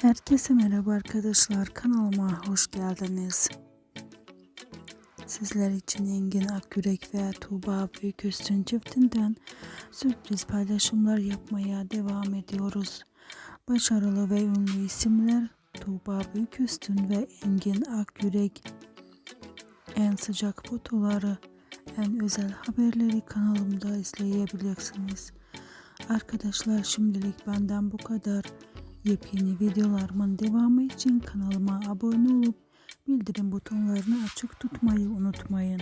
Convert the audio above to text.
Herkese merhaba arkadaşlar kanalıma hoş geldiniz. Sizler için Engin Akgürek ve Tuğba Büyüküstün çiftinden sürpriz paylaşımlar yapmaya devam ediyoruz. Başarılı ve ünlü isimler Tuğba Büyüküstün ve Engin Akgürek en sıcak fotoları, en özel haberleri kanalımda izleyebilirsiniz. Arkadaşlar şimdilik benden bu kadar. Yepyeni videolarımın devamı için kanalıma abone olup bildirim butonlarını açık tutmayı unutmayın.